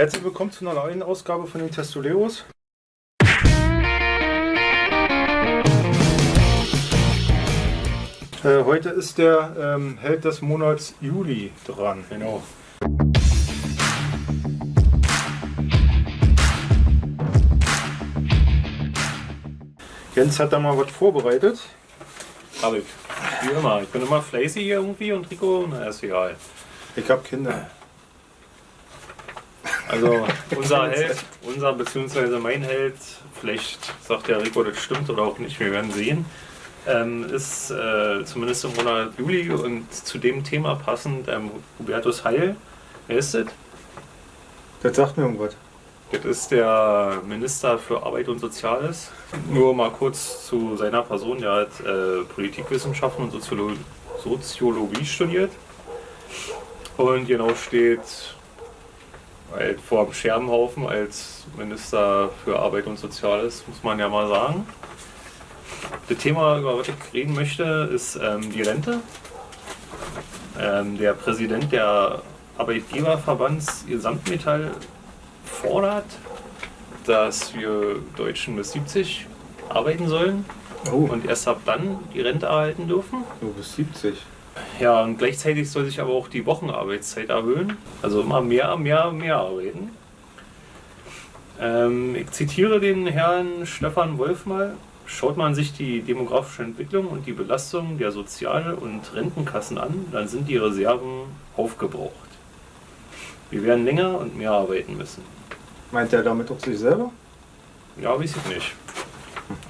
Herzlich willkommen zu einer neuen Ausgabe von den Testoleros. Äh, heute ist der ähm, Held des Monats Juli dran. Genau. Jens hat da mal was vorbereitet. Hab ich. Wie immer. Ich bin immer fleißig hier irgendwie und Rico, na ist egal. Ich habe Kinder. Also unser Held, unser bzw. mein Held, vielleicht sagt der Rico, das stimmt oder auch nicht, wir werden sehen, ähm, ist äh, zumindest im Monat Juli und zu dem Thema passend ähm, Hubertus Heil. Wer ist das? Das sagt mir irgendwas. Das ist der Minister für Arbeit und Soziales. Nur mal kurz zu seiner Person. Der hat äh, Politikwissenschaften und Soziolo Soziologie studiert. Und genau steht halt vor dem Scherbenhaufen als Minister für Arbeit und Soziales, muss man ja mal sagen. Das Thema, über das ich reden möchte, ist ähm, die Rente. Ähm, der Präsident der Arbeitgeberverbands Gesamtmetall fordert, dass wir Deutschen bis 70 arbeiten sollen Oh, und erst ab dann die Rente erhalten dürfen. du bist 70. Ja, und gleichzeitig soll sich aber auch die Wochenarbeitszeit erhöhen. Also immer mehr, mehr, mehr arbeiten. Ähm, ich zitiere den Herrn Stefan Wolf mal. Schaut man sich die demografische Entwicklung und die Belastung der Sozial- und Rentenkassen an, dann sind die Reserven aufgebraucht. Wir werden länger und mehr arbeiten müssen. Meint er damit auch sich selber? Ja, weiß ich nicht.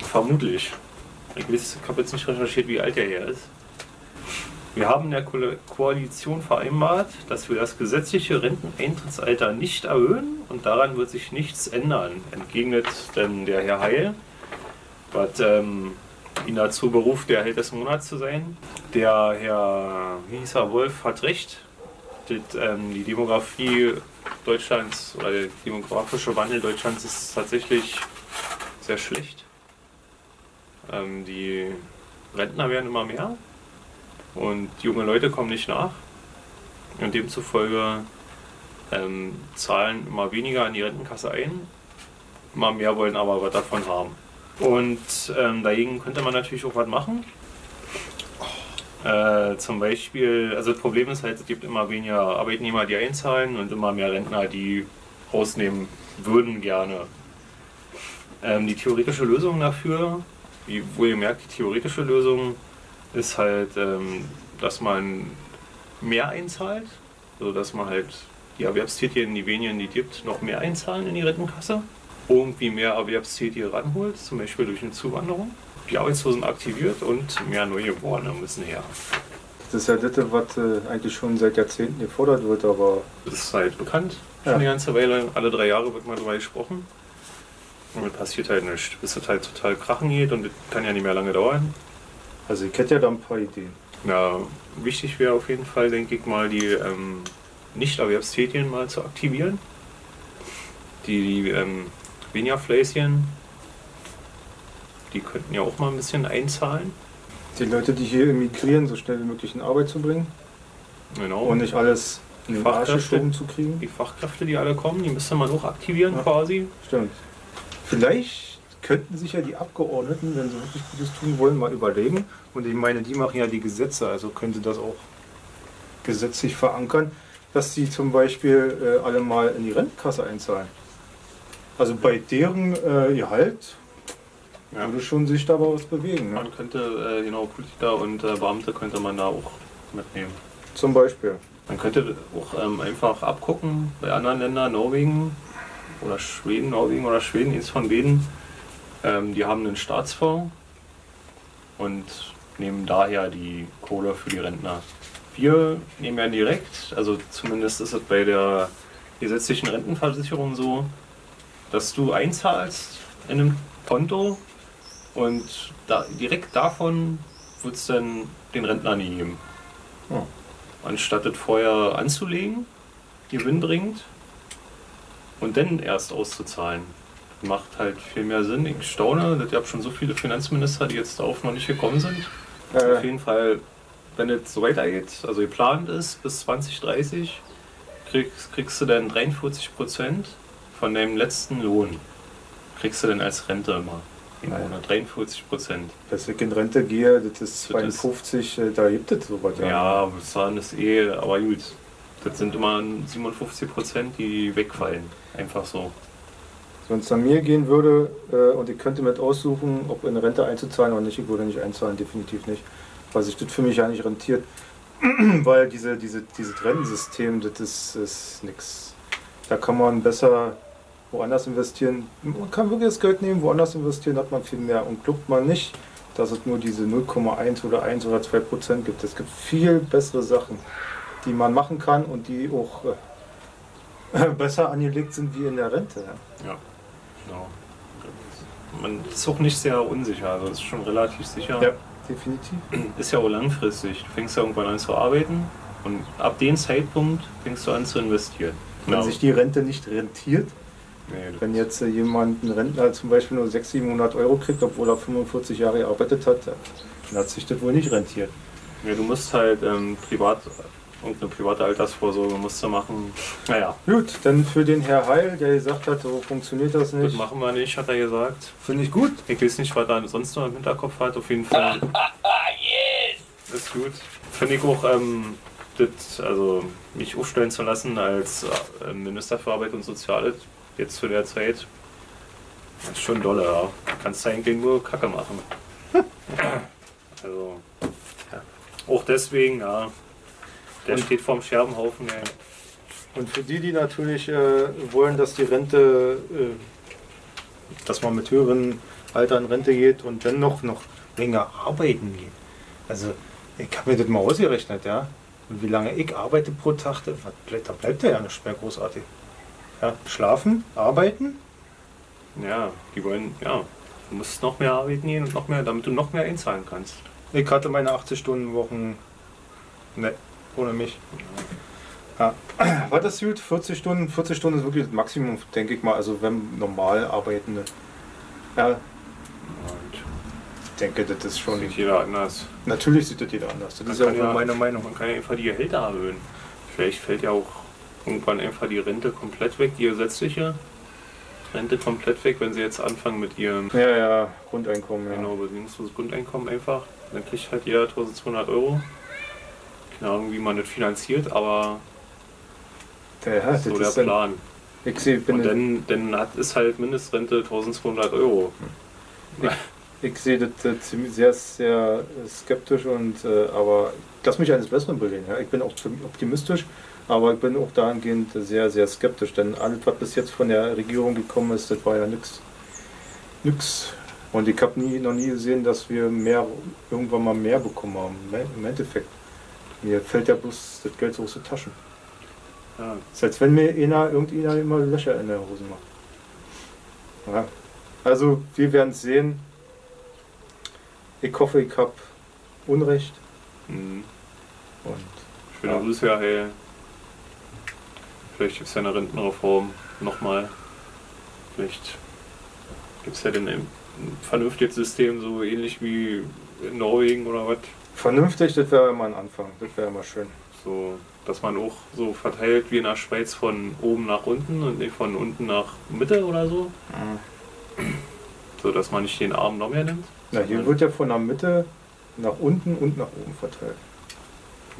Vermutlich. Ich, weiß, ich habe jetzt nicht recherchiert, wie alt er hier ist. Wir haben in der Ko Koalition vereinbart, dass wir das gesetzliche Renteneintrittsalter nicht erhöhen und daran wird sich nichts ändern, entgegnet denn der Herr Heil, was ähm, ihn dazu beruft, der Held des Monats zu sein. Der Herr, wie hieß er, Wolf, hat recht. Das, ähm, die Demografie Deutschlands oder der demografische Wandel Deutschlands ist tatsächlich sehr schlecht. Ähm, die Rentner werden immer mehr und junge Leute kommen nicht nach. Und demzufolge ähm, zahlen immer weniger an die Rentenkasse ein, immer mehr wollen aber was davon haben. Und ähm, dagegen könnte man natürlich auch was machen. Äh, zum Beispiel, also das Problem ist halt, es gibt immer weniger Arbeitnehmer, die einzahlen und immer mehr Rentner, die rausnehmen würden gerne. Ähm, die theoretische Lösung dafür, wie wohlgemerkt, die theoretische Lösung ist halt, ähm, dass man mehr einzahlt, also dass man halt die Erwerbstätigen, die wenigen, die gibt, noch mehr einzahlen in die Rentenkasse, irgendwie mehr Erwerbstätige ranholt, zum Beispiel durch eine Zuwanderung, die Arbeitslosen aktiviert und mehr Neugeborene müssen her. Das ist ja das, was äh, eigentlich schon seit Jahrzehnten gefordert wird, aber Das ist halt bekannt, schon Ja. eine ganze Weile, alle drei Jahre wird mal drüber gesprochen. Und es passiert halt nichts, bis es halt total krachen geht und das kann ja nicht mehr lange dauern. Also ich hätte ja da ein paar Ideen. Ja, wichtig wäre auf jeden Fall, denke ich mal, die ähm, Nicht-Erwerbstätigen mal zu aktivieren. Die, die ähm, weniger Fläschen, die könnten ja auch mal ein bisschen einzahlen. Die Leute, die hier emigrieren, so schnell wie möglich in Arbeit zu bringen Genau. und nicht alles in den Arsch Fachkräfte. geschoben zu kriegen. die Fachkräfte, die alle kommen, die müsste man auch aktivieren Ja. quasi. Stimmt. Vielleicht könnten sich ja die Abgeordneten, wenn sie wirklich Gutes tun wollen, mal überlegen. Und ich meine, die machen ja die Gesetze, also könnte das auch gesetzlich verankern, dass sie zum Beispiel äh, alle mal in die Rentenkasse einzahlen. Also bei deren äh, Gehalt Ja. würde schon sich da was bewegen. Ne? Man könnte, äh, genau, Politiker und äh, Beamte könnte man da auch mitnehmen. Zum Beispiel. Man könnte auch ähm, einfach abgucken bei anderen Ländern, Norwegen oder Schweden, Norwegen oder Schweden, eins von beiden. Ähm, die haben einen Staatsfonds und nehmen daher die Kohle für die Rentner. Wir nehmen ja direkt, also zumindest ist es bei der gesetzlichen Rentenversicherung so, dass du einzahlst in einem Konto und da, direkt davon wird es dann den Rentner nie geben Ja. anstatt es vorher anzulegen, gewinnbringend, und dann erst auszuzahlen. Macht halt viel mehr Sinn. Ich staune, ich habe schon so viele Finanzminister, die jetzt darauf noch nicht gekommen sind. Auf Äh, jeden Fall, wenn es so weitergeht, also geplant ist bis 2030, kriegst, kriegst du dann 43 Prozent von deinem letzten Lohn. Kriegst du dann als Rente immer. Im Nein. Monat 43 Prozent. Dass ich in Rente gehe, das ist Das ist- 52, äh, da gibt es sowas. Ja, bezahlen ist eh, aber gut. Das sind immer 57 Prozent, die wegfallen. Einfach so. Wenn es an mir gehen würde äh, und ich könnte mit aussuchen, ob in Rente einzuzahlen oder nicht, ich würde nicht einzahlen, definitiv nicht. Weil sich das für mich ja nicht rentiert. Weil diese, diese, dieses Rentensystem, das ist, ist nix. Da kann man besser woanders investieren. Man kann wirklich das Geld nehmen, woanders investieren, hat man viel mehr. Und glaubt man nicht, dass es nur diese 0,1 oder 1 oder 2 Prozent gibt. Es gibt viel bessere Sachen, die man machen kann und die auch äh, besser angelegt sind wie in der Rente. Ja. Ja, genau. Man ist auch nicht sehr unsicher, also ist schon relativ sicher. Ja, definitiv. Ist ja auch langfristig. Du fängst ja irgendwann an zu arbeiten und ab dem Zeitpunkt fängst du an zu investieren. Wenn Genau. sich die Rente nicht rentiert, Nee, wenn jetzt äh, jemand, ein Rentner zum Beispiel nur 600, 700 Euro kriegt, obwohl er 45 Jahre gearbeitet hat, dann hat sich das wohl nicht rentiert. ja, du musst halt ähm, privat, irgendeine private Altersvorsorge musst du machen. Naja, Gut, dann für den Herr Heil, der gesagt hat, so funktioniert das das nicht. machen wir nicht, hat er gesagt. Finde ich gut. Ich weiß nicht, was er sonst noch im Hinterkopf hat. Auf jeden Fall. Ist gut. Finde ich auch, ähm, das, also mich aufstellen zu lassen als äh, Minister für Arbeit und Soziales jetzt zu der Zeit. Das ist schon dolle, ja. Kannst du eigentlich nur Kacke machen. Also, ja. Auch deswegen, ja. Der Und- steht vorm Scherbenhaufen, ey. Und für die, die natürlich äh, wollen, dass die Rente, äh, dass man mit höheren Alter in Rente geht und dann noch, noch länger arbeiten geht. Also, ich habe mir das mal ausgerechnet, ja. Und wie lange ich arbeite pro Tag, da bleibt- da bleibt ja nicht mehr großartig. Ja, schlafen, arbeiten, Ja, die wollen, ja. Du musst noch mehr arbeiten gehen und noch mehr, damit du noch mehr einzahlen kannst. Ich hatte meine 80-Stunden-Wochen ne, ohne mich. Ja. Was ist gut? 40 Stunden? 40 Stunden ist wirklich das Maximum, denke ich mal. Also wenn normal arbeitende. Ja, Und ich denke, das ist schon. sieht jeder anders. Natürlich sieht das jeder anders. Das Man ist ja auch ja- meine Meinung. Man kann ja einfach die Gehälter erhöhen. Vielleicht fällt ja auch irgendwann einfach die Rente komplett weg, die gesetzliche Rente komplett weg, wenn sie jetzt anfangen mit ihrem Ja, ja, Grundeinkommen. Ja. genau, bedingungsloses Grundeinkommen einfach. Dann kriegt halt jeder 1200 Euro. Keine Ahnung, wie man das finanziert, aber Ja, so der dann, Plan. ich sehe, Und dann, dann hat, ist halt Mindestrente 1200 Euro. Ich sehe das ziemlich sehr, sehr äh, skeptisch und äh, aber lass mich eines Besseren belehren. Ja? Ich bin auch ziemlich optimistisch, aber ich bin auch dahingehend sehr, sehr skeptisch, denn alles, was bis jetzt von der Regierung gekommen ist, das war ja nix. Nix. Und ich habe nie, noch nie gesehen, dass wir mehr, irgendwann mal mehr bekommen haben. Im Endeffekt. Mir fällt ja bloß das Geld so aus den Taschen. Ja, ist, als wenn mir einer, irgendeiner immer Löcher in der Hose macht. Ja. Also, wir werden es sehen. Ich hoffe, ich habe Unrecht. mhm. Und Schöne Ja. Grüße, ja, hey. Vielleicht gibt es ja eine Rentenreform nochmal. Vielleicht gibt es ja ein vernünftiges System, so ähnlich wie in Norwegen oder was. Vernünftig, das wäre mal ein Anfang. Das wäre mal schön. So, dass man auch so verteilt wie in der Schweiz von oben nach unten und nicht von unten nach Mitte oder so. So, dass man nicht den Arm noch mehr nimmt. Na, hier wird ja von der Mitte nach unten und nach oben verteilt.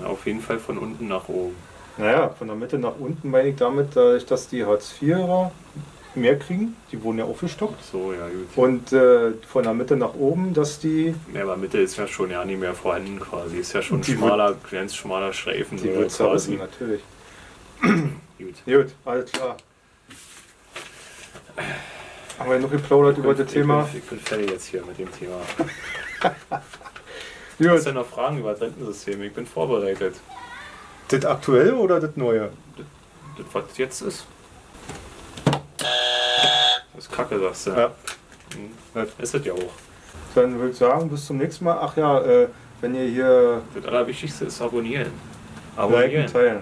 Ja, auf jeden Fall von unten nach oben. Naja, von der Mitte nach unten meine ich damit, dass die Hartz-IVer mehr kriegen. Die wurden ja aufgestockt. So, ja, gut. Und äh, von der Mitte nach oben, dass die, Ja, aber Mitte ist ja schon ja nicht mehr vorhanden quasi. Ist ja schon ein schmaler, ganz schmaler Streifen. die wird zerrissen, quasi. natürlich. Gut. Gut, alles klar. Haben wir noch geplaudert über das Thema? ich bin fertig jetzt hier mit dem Thema. Hast du Gut. noch Fragen über das Rentensystem? Ich bin vorbereitet. Das aktuell oder das neue? Das, was jetzt ist. Das ist Kacke, sagst du. Ja. Mhm. Ist das ja auch. Dann würde ich sagen, bis zum nächsten Mal. Ach ja, äh, wenn ihr hier Das Allerwichtigste ist abonnieren. liken, Abonnieren. teilen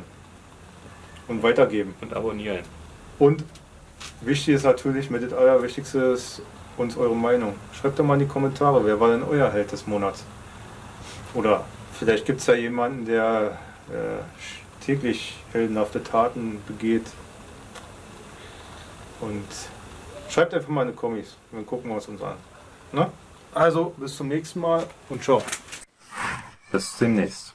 und weitergeben. Und abonnieren. Und wichtig ist natürlich, mit das Allerwichtigste ist uns eure Meinung. Schreibt doch mal in die Kommentare, wer war denn euer Held des Monats? Oder vielleicht gibt es ja jemanden, der äh, täglich heldenhafte Taten begeht. Und schreibt einfach mal in die Kommis. Dann gucken wir uns uns an. Na? Also, bis zum nächsten Mal und ciao. Bis demnächst.